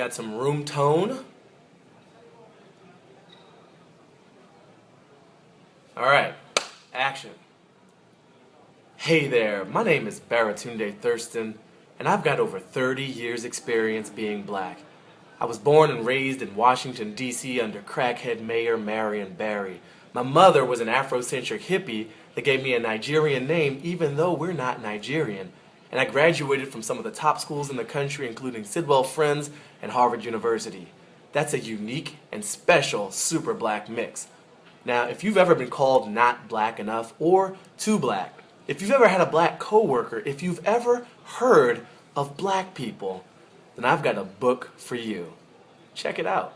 got some room tone. Alright, action. Hey there, my name is Baratunde Thurston, and I've got over 30 years experience being black. I was born and raised in Washington, D.C. under crackhead Mayor Marion Barry. My mother was an Afrocentric hippie that gave me a Nigerian name even though we're not Nigerian. And I graduated from some of the top schools in the country including Sidwell Friends and Harvard University. That's a unique and special super black mix. Now, if you've ever been called not black enough or too black, if you've ever had a black coworker, if you've ever heard of black people, then I've got a book for you. Check it out.